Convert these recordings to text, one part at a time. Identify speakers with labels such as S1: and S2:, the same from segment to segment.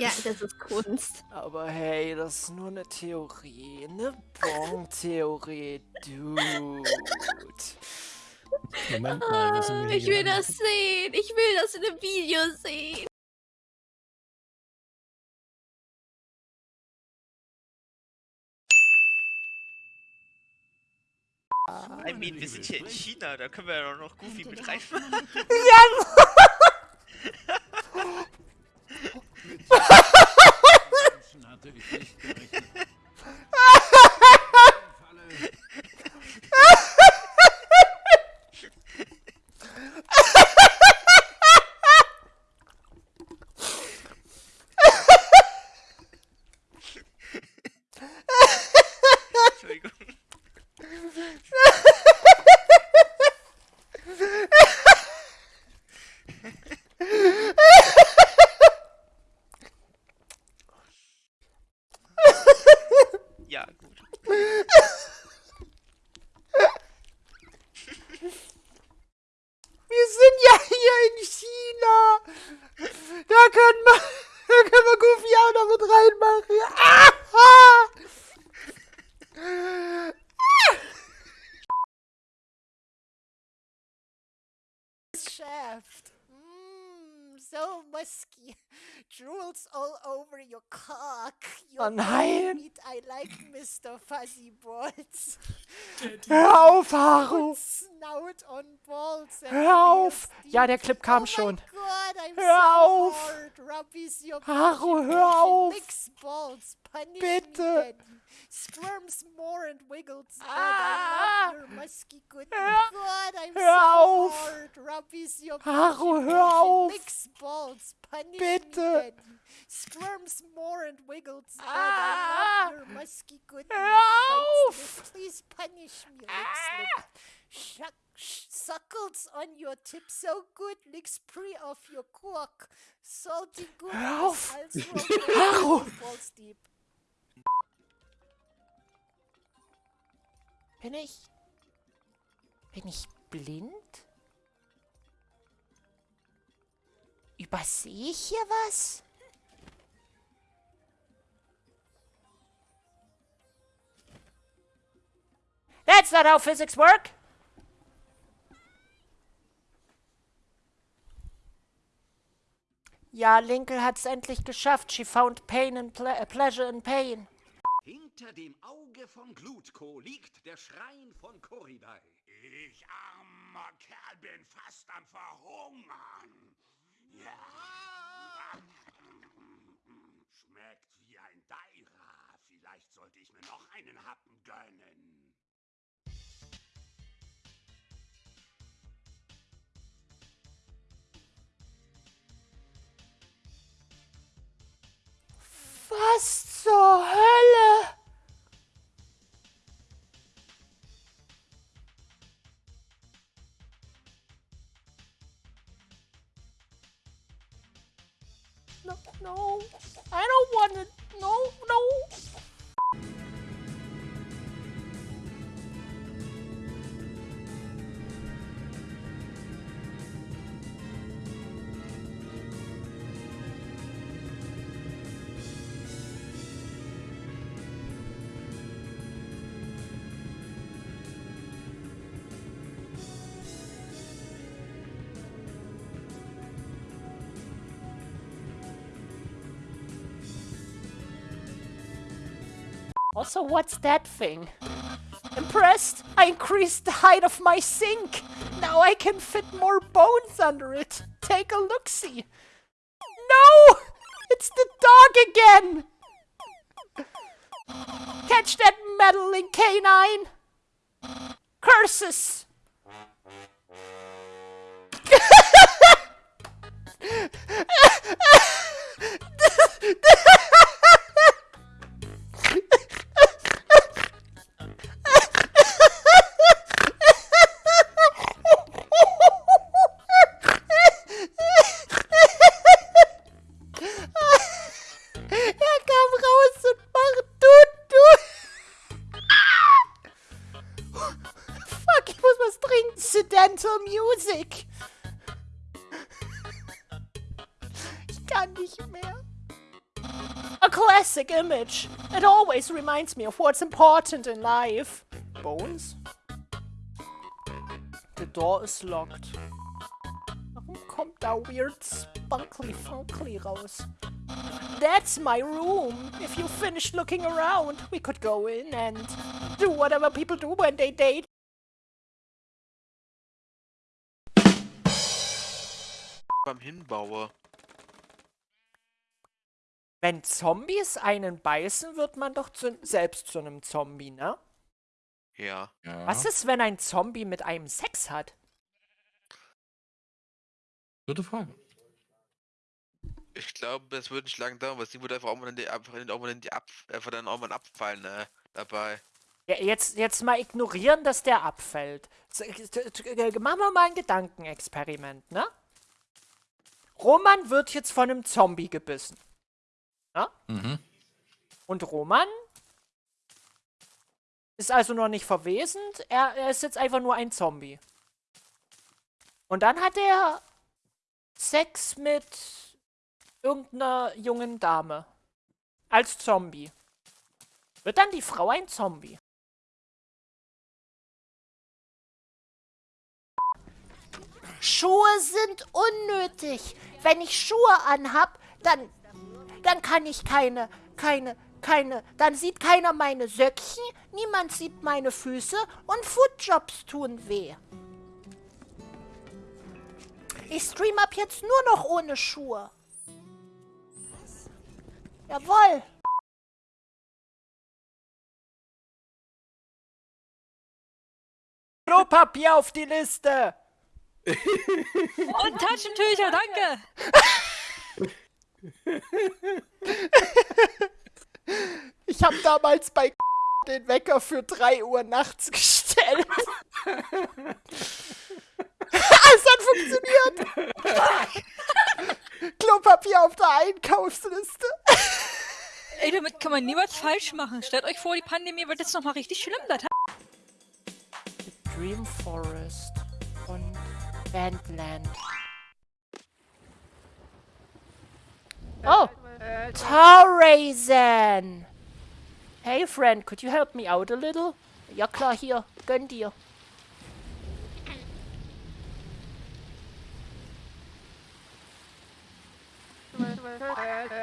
S1: Ja, das ist Kunst.
S2: Aber hey, das ist nur eine Theorie. Eine Bon-Theorie, Dude.
S3: Moment mal, was sind wir
S1: Ich will das sehen. Ich will das in einem Video sehen.
S4: I mean, wir sind hier in China, da können wir ja doch noch Goofy mit reinmachen.
S5: hatte
S6: tabii. Your cock. Your
S2: Oh nein.
S6: meat I like, Mr. Fuzzy Balls.
S2: Hör auf, Haru.
S6: Snout on balls.
S2: Hör auf. Ja, der Clip kam
S6: oh
S2: schon.
S6: God,
S2: Hör
S6: so
S2: auf.
S6: your
S2: Haru, hör auf. Bitte. Ah. Hör- hör auf. Haru, hör auf. Bitte.
S6: Squirms more and wiggles.
S2: Ah. Hör auf.
S6: Punish me, lick slip. Shuck, sh- suckles on your tip so good, licks pre off your cork. Salty good
S2: Hör auf.
S6: als
S2: Haru.
S6: Balls deep.
S2: Bin ich. Bin ich blind? Übersehe ich hier was? That's not how physics work! Ja, Linkel hat's endlich geschafft. She found pain and ple uh, pleasure in pain.
S5: Hinter dem Auge von Glutko liegt der Schrein von Koridai. Ich armer Kerl bin fast am Verhungern. Ja. Schmeckt wie ein Daira. Vielleicht sollte ich mir noch einen Happen gönnen.
S2: Was zur Hölle? Also, what's that thing? Impressed? I increased the height of my sink. Now I can fit more bones under it. Take a look-see. No! It's the dog again! Catch that meddling canine! Curses! classic image. It always reminds me of what's important in life. Bones? The door is locked. Warum kommt da weird spunkly funkly raus? That's my room. If you finish looking around, we could go in and do whatever people do when they date.
S3: Beim Hinbaue.
S2: Wenn Zombies einen beißen, wird man doch zu, selbst zu einem Zombie, ne?
S3: Ja.
S7: Ja.
S2: Was ist, wenn ein Zombie mit einem Sex hat?
S7: Gute Frage.
S3: Ich glaube, es wird nicht lange dauern, weil sie wird einfach irgendwann in die, einfach in, irgendwann in die Ab, einfach dann irgendwann abfallen, ne? Dabei.
S2: Ja, jetzt, jetzt mal ignorieren, dass der abfällt. Machen wir mal ein Gedankenexperiment, ne? Roman wird jetzt von einem Zombie gebissen.
S7: Mhm.
S2: Und Roman ist also noch nicht verwesend. Er, er ist jetzt einfach nur ein Zombie. Und dann hat er Sex mit irgendeiner jungen Dame. Als Zombie. Wird dann die Frau ein Zombie?
S6: Schuhe sind unnötig. Wenn ich Schuhe anhab, dann, dann kann ich keine, keine, keine, dann sieht keiner meine Söckchen, niemand sieht meine Füße und Foodjobs tun weh. Ich stream ab jetzt nur noch ohne Schuhe. Jawohl.
S2: Klopapier auf die Liste!
S1: Und Taschentücher, danke.
S2: Ich habe damals bei den Wecker für 3 Uhr nachts gestellt. es hat funktioniert. Klopapier auf der Einkaufsliste.
S1: Ey, damit kann man nie was falsch machen. Stellt euch vor, die Pandemie wird jetzt nochmal richtig schlimm. Das
S2: Dream Forest und Bandland. Oh, Tarzan. Hey friend, could you help me out a little? Ja klar, hier, gönn dir.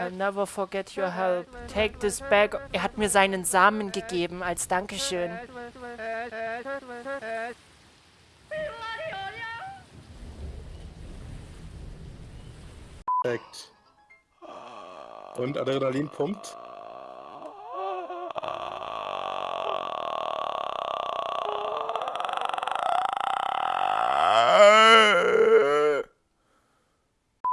S2: I'll never forget your help. Take this bag. Er hat mir seinen Samen gegeben als Dankeschön.
S8: Perfekt. Und Adrenalin pumpt.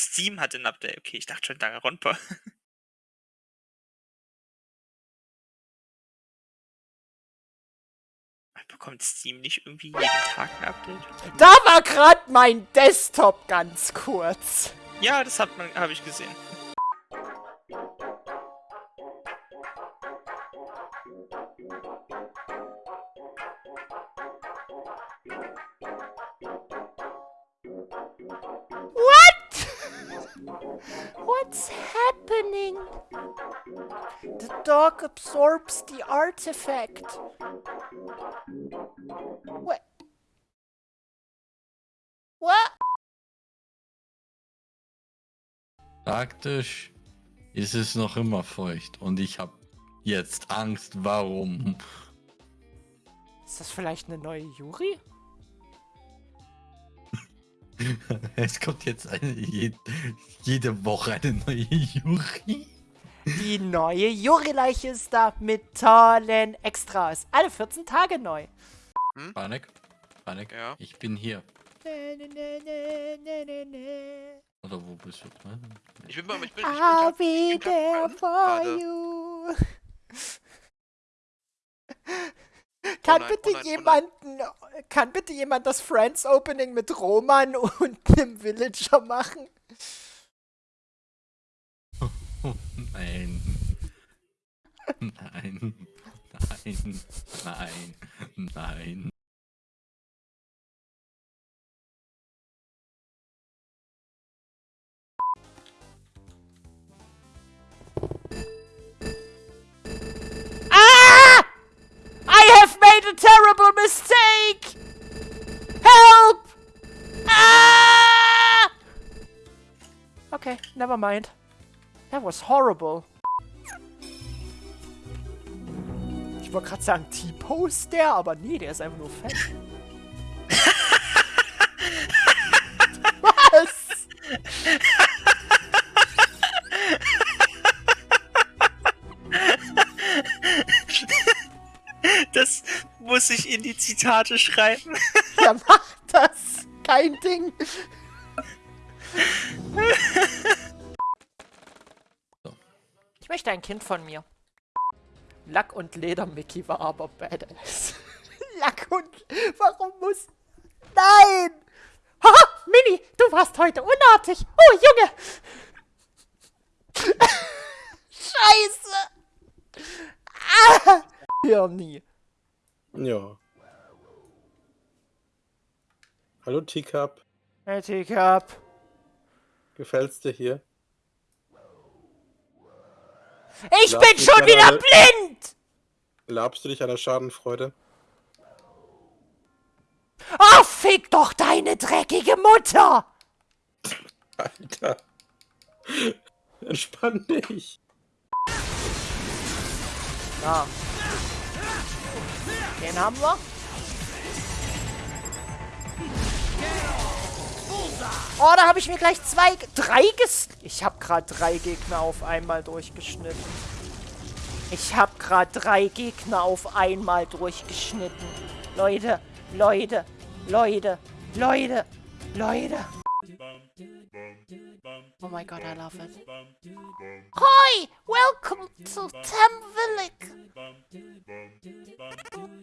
S4: Steam hat ein Update. Okay, ich dachte schon Danganronpa. Bekommt Steam nicht irgendwie jeden Tag ein Update?
S2: Da war grad mein Desktop ganz kurz.
S4: Ja, das hat man, habe ich gesehen.
S2: What's happening? The dog absorbs the artifact. What? What?
S7: Praktisch ist es noch immer feucht und ich habe jetzt Angst, warum.
S2: Ist das vielleicht eine neue Yuri?
S7: Es kommt jetzt eine, je, jede Woche eine neue Yuri.
S2: Die neue Yuri-Leiche ist da mit tollen Extras. Alle 14 Tage neu.
S7: Panik, Panik,
S3: Ja.
S7: ich bin hier. Oder wo bist du?
S3: Ich bin mal, ich bin, ich bin,
S2: I'll
S3: ich
S2: be
S3: bin
S2: there for
S3: gerade.
S2: you. Kann
S3: nein,
S2: bitte
S3: oh nein, oh nein.
S2: jemanden, kann bitte jemand das Friends Opening mit Roman und einem Villager machen?
S7: Nein. Nein. Nein. Nein. Nein.
S2: Never mind. That was horrible. Ich wollte gerade sagen, T-Pose der, aber nee, der ist einfach nur fett. Was?
S4: Das muss ich in die Zitate schreiben.
S2: Ja, mach das. Kein Ding. Ich möchte ein Kind von mir. Lack und Leder Mickey war aber badass. Lack und... Warum muss... Nein! Haha, Mini, du warst heute unartig. Oh, Junge. Scheiße. Ah. Hier nie.
S8: Ja. Hallo Teacup,
S2: Hey, Teacup.
S8: gefällt's dir hier?
S2: Ich
S8: Lass
S2: bin schon wieder
S8: alle-
S2: blind!
S8: Labst du dich an der Schadenfreude?
S2: Oh, fick doch deine dreckige Mutter!
S8: Alter. Entspann dich.
S2: Ja. Den haben wir. Oh, da habe ich mir gleich zwei, drei ges... Ich habe gerade drei Gegner auf einmal durchgeschnitten. Ich habe gerade drei Gegner auf einmal durchgeschnitten. Leute, Leute, Leute, Leute, Leute. Oh my god, I love it.
S6: Hi, welcome to Tamvilic.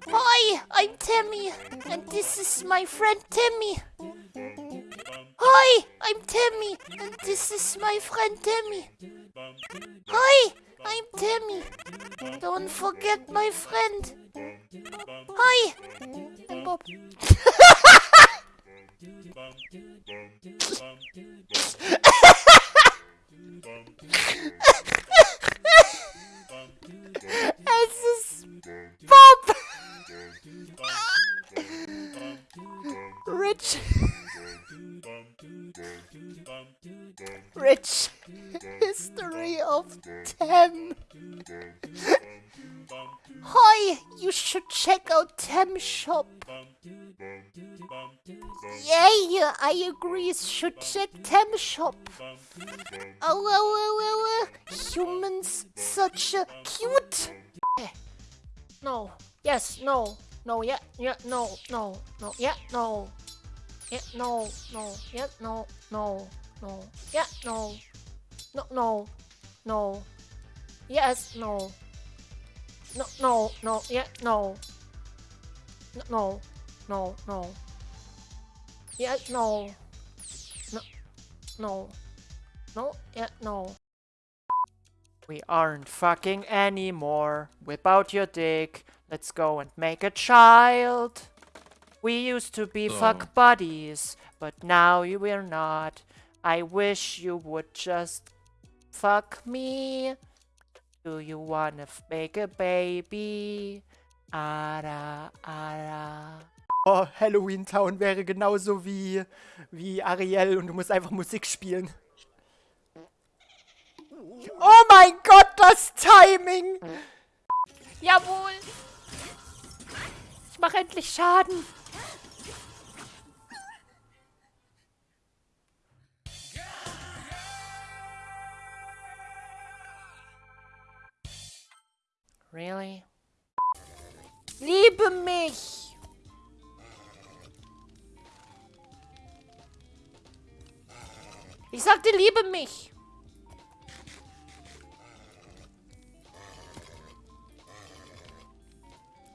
S6: Hi, I'm Timmy, and this is my friend Timmy. Hi, I'm Timmy, and this is my friend Timmy. Hi, I'm Timmy. Don't forget my friend. Hi, I'm Bob. I agree. Should check Tem Shop. Oh, oh, oh, oh, oh. humans such a cute. Eh. No. Yes. No. No. Yeah. Yeah. No. No. No. Yeah. No. Yeah. No. No. Yeah. No. No. No. Yeah. No. No. No. No. Yes. No. No, no, no, yeah, no. No, no, no, no. Yeah, no. No, no. No, yeah, no.
S2: We aren't fucking anymore. Whip out your dick. Let's go and make a child. We used to be
S7: So-
S2: fuck buddies, but now you we're not. I wish you would just fuck me. Do you wanna make a baby? Ara, ara. Oh, Halloween Town wäre genauso wie, wie Ariel und du musst einfach Musik spielen. Oh mein Gott, das Timing!
S6: Jawohl!
S2: Ich mache endlich Schaden. Really?
S6: Liebe mich! Ich sagte, liebe mich!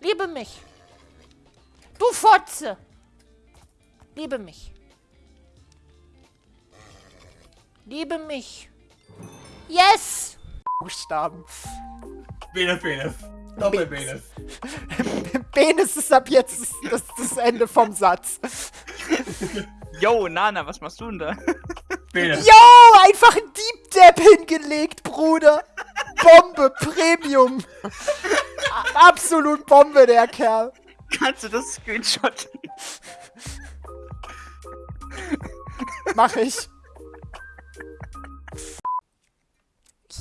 S6: Liebe mich! Du Fotze! Liebe mich! Liebe mich! Yes!
S2: Buchstaben.
S9: Penis, Penis. Doppelpenis.
S2: Penis ist ab jetzt das, das, das Ende vom Satz.
S10: Yo, Nana, was machst du denn da?
S9: Penis.
S2: Yo, einfach ein Deep Dab hingelegt, Bruder. Bombe, Premium. Absolut Bombe, der Kerl.
S10: Kannst du das screenshotten?
S2: Mach ich.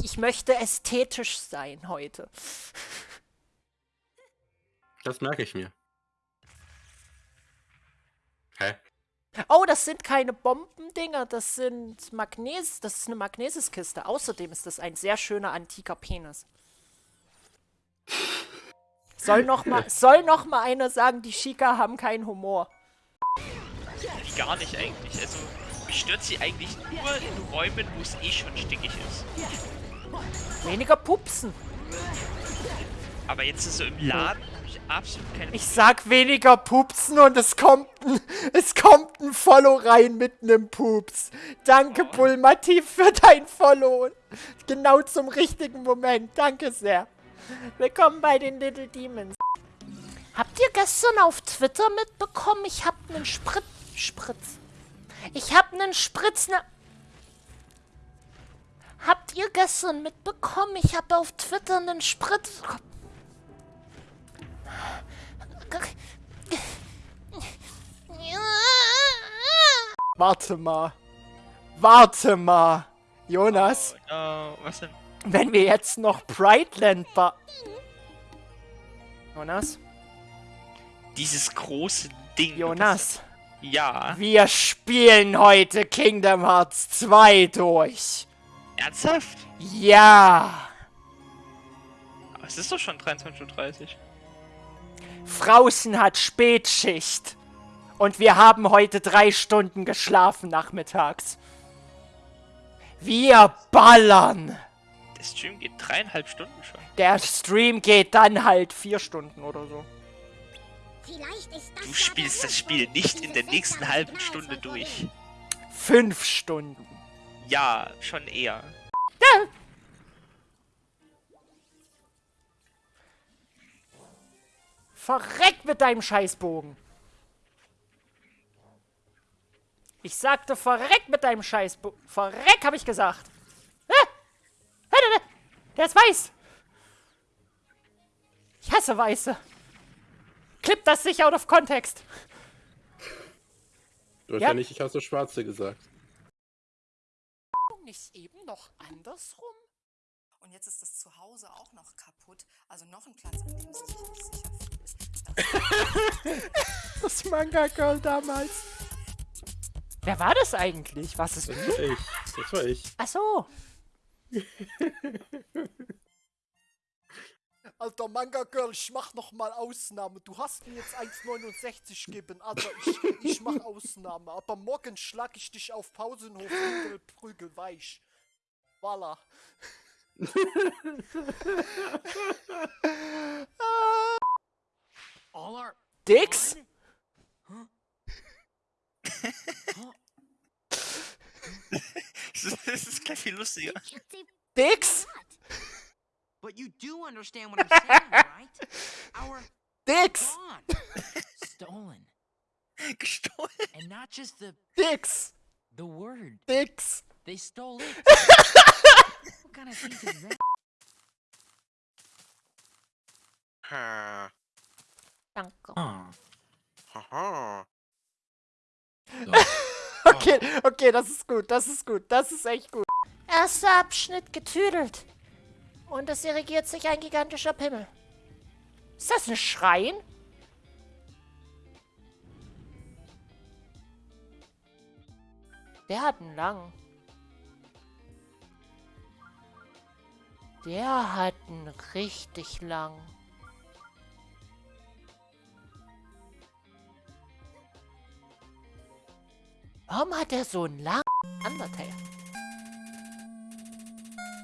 S2: Ich möchte ästhetisch sein heute.
S8: Das merke ich mir. Hä?
S2: Oh, das sind keine Bombendinger, das sind Magnes, das ist eine Magnesiskiste. Außerdem ist das ein sehr schöner antiker Penis. Soll noch mal, soll noch mal einer sagen, die Chica haben keinen Humor.
S4: Gar nicht eigentlich. Also, mich stört sie eigentlich nur in Räumen, wo es eh schon stickig ist.
S2: Weniger pupsen.
S4: Aber jetzt ist so im Laden, absolut keine
S2: Ich sag weniger pupsen und es kommt ein, es kommt ein Follow rein mit nem Pups. Danke, Bulmati, für dein Follow. Genau zum richtigen Moment. Danke sehr. Willkommen bei den Little Demons. Habt ihr gestern auf Twitter mitbekommen, ich hab nen Sprit... Spritz. Ich hab nen Spritz... Ne Habt ihr gestern mitbekommen, ich hab auf Twitter nen Spritz... Warte mal. Warte mal. Jonas,
S4: Oh, no. was denn?
S2: wenn wir jetzt noch Prideland ba... Jonas?
S4: Dieses große Ding.
S2: Jonas,
S4: ja.
S2: wir spielen heute Kingdom Hearts 2 durch.
S4: Ernsthaft?
S2: Ja.
S4: Aber es ist doch schon 23.30 Uhr.
S2: Fraußen hat Spätschicht. Und wir haben heute drei Stunden geschlafen nachmittags. Wir ballern.
S4: Der Stream geht dreieinhalb Stunden schon.
S2: Der Stream geht dann halt vier Stunden oder so.
S4: Du spielst das Spiel nicht in der nächsten halben Stunde durch.
S2: Fünf Stunden.
S4: Ja, schon eher.
S2: Verreck mit deinem Scheißbogen. Ich sagte, verreck mit deinem Scheißbogen. Verreck, habe ich gesagt. Der ist weiß. Ich hasse Weiße. Clip das sicher out of Kontext.
S8: Du hast
S2: Ja.
S8: ja, nicht, ich hasse Schwarze gesagt.
S2: Nicht eben noch andersrum?
S11: Und jetzt ist das Zuhause auch noch kaputt. Also noch ein Platz, an dem sie sich nicht sicher fühlt.
S2: Das Manga Girl damals. Wer war das eigentlich? Was ist
S8: Das war ich. Das war ich.
S2: Ach so. Alter Manga Girl, ich mach noch mal Ausnahme. Du hast mir jetzt 1,69 gegeben, Alter. Ich, ich mach Ausnahme. Aber morgen schlag ich dich auf Pausenhof Prügel, Prügel weich. Voila. Dix?
S4: Das ist gleich viel lustiger.
S2: Dix?
S11: But you do understand what I'm saying, right? Our
S2: dicks
S11: bond. Stolen.
S4: Gestohlen.
S11: And not just the
S2: dicks.
S11: the word.
S2: Dicks.
S11: They stole it. what kind of thing is that?
S3: Ha.
S2: Danke.
S7: Ah.
S3: Haha.
S2: Okay, okay, das ist gut, das ist gut, das ist echt gut. Erster Abschnitt getüdelt. Und es irrigiert sich ein gigantischer Pimmel. Ist das ein Schrein? Der hat einen langen. Der hat einen richtig lang. Warum hat er so einen langen Undertale?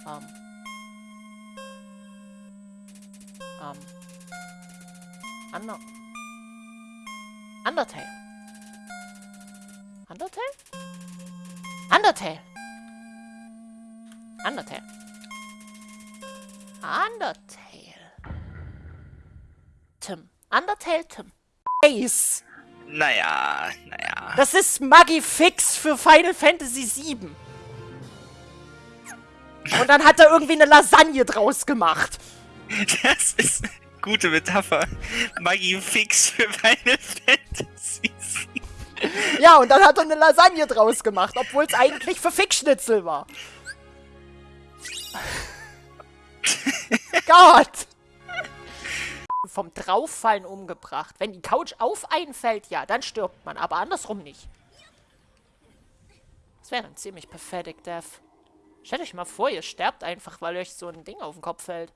S2: Ähm. Ähm. Under Undertale. Undertale? Undertale. Undertale. Undertale. Tim. Undertale Tim. Ace.
S4: Naja, naja.
S2: Das ist Magifix für Final Fantasy VII. Und dann hat er irgendwie eine Lasagne draus gemacht.
S4: Das ist eine gute Metapher. Magie fix für Final Fantasy.
S2: Ja, und dann hat er eine Lasagne draus gemacht, obwohl es eigentlich für Fickschnitzel war. Gott! Vom Drauffallen umgebracht. Wenn die Couch auf einen fällt, ja, dann stirbt man, aber andersrum nicht. Das wäre ein ziemlich pathetic Death. Stellt euch mal vor, ihr sterbt einfach, weil euch so ein Ding auf den Kopf fällt.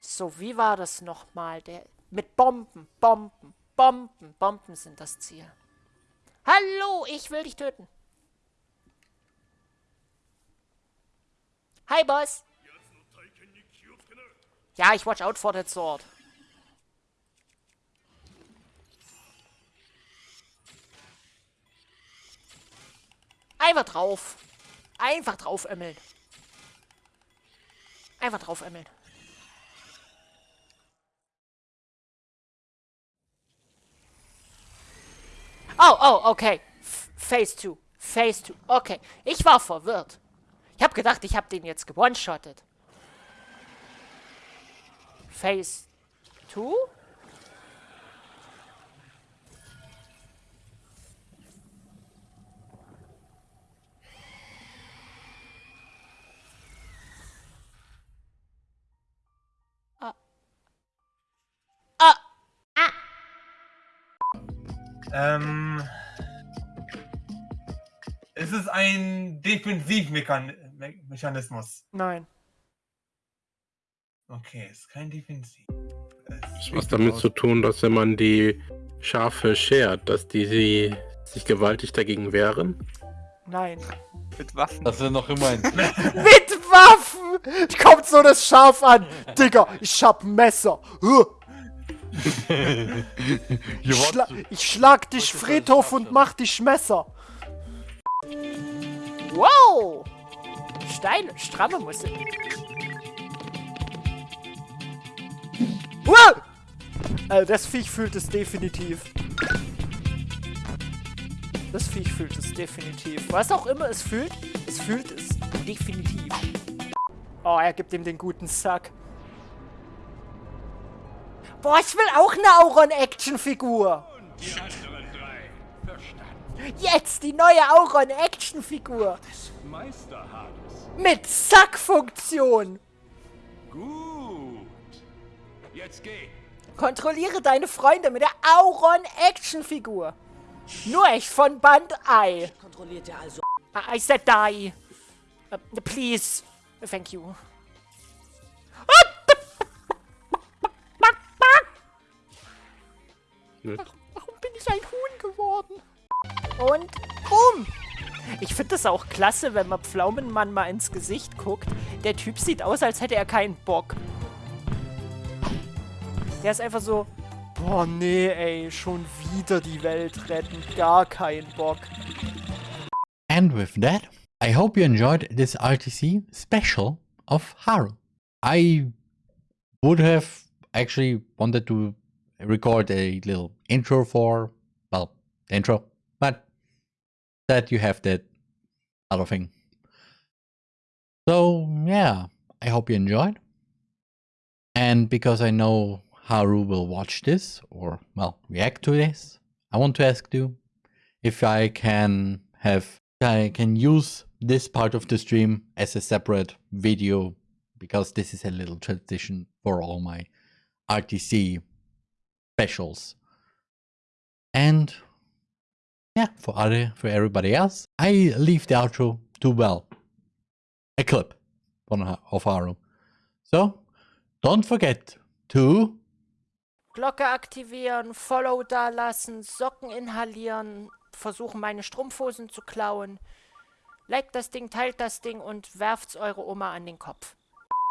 S2: So, wie war das nochmal? Der mit Bomben, Bomben, Bomben, Bomben sind das Ziel. Hallo, ich will dich töten. Hi, Boss. Ja, ich watch out for that sword. Einfach drauf. Einfach drauf ömmeln. Einfach drauf ömmeln. Oh, oh, okay. F Phase 2. Phase 2. Okay. Ich war verwirrt. Ich habe gedacht, ich habe den jetzt gewone-shottet. Phase 2? Ah. Ah.
S9: Ähm. Ist es ein Defensivmechanismus?
S2: Nein.
S9: Okay, ist kein Defensiv.
S8: Das was damit zu tun, dass wenn man die Schafe schert, dass die sie sich gewaltig dagegen wehren?
S2: Nein.
S10: Mit Waffen.
S7: Das ist noch immer ein.
S2: Mit Waffen! Kommt so das Schaf an. Digga, ich hab Messer. Ich, schla ich schlag dich Friedhof und mach dich Messer. Wow! Steine, stramme Musik. Also das Viech fühlt es definitiv. Das Viech fühlt es definitiv. Was auch immer es fühlt, es fühlt es definitiv. Oh, er gibt ihm den guten Sack. Boah, ich will auch eine Auron-Action-Figur. Jetzt die neue Auron-Action-Figur. Mit Sackfunktion.
S5: Jetzt geh.
S2: Kontrolliere deine Freunde mit der Auron-Action-Figur. Nur echt von Band Ei.
S6: Kontrolliert er also.
S2: I said die. Uh, please. Thank you. Warum bin ich ein Huhn geworden? Und boom! Ich finde das auch klasse, wenn man Pflaumenmann mal ins Gesicht guckt. Der Typ sieht aus, als hätte er keinen Bock. Der ist einfach so, boah, nee, ey, schon wieder die Welt retten. Gar Bock.
S7: And with that, I hope you enjoyed this RTC special of Haru. I would have actually wanted to record a little intro for, well, intro, but that you have that other thing. So, yeah, I hope you enjoyed. And because I know Haru will watch this or, well, react to this, I want to ask you if I can have, I can use this part of the stream as a separate video because this is a little transition for all my RTC specials. And yeah, for other for everybody else, I leave the outro to well a clip of Haru. So don't forget to
S2: Glocke aktivieren, Follow da lassen, Socken inhalieren, versuchen meine Strumpfhosen zu klauen. Like das Ding, teilt das Ding und werft's eure Oma an den Kopf.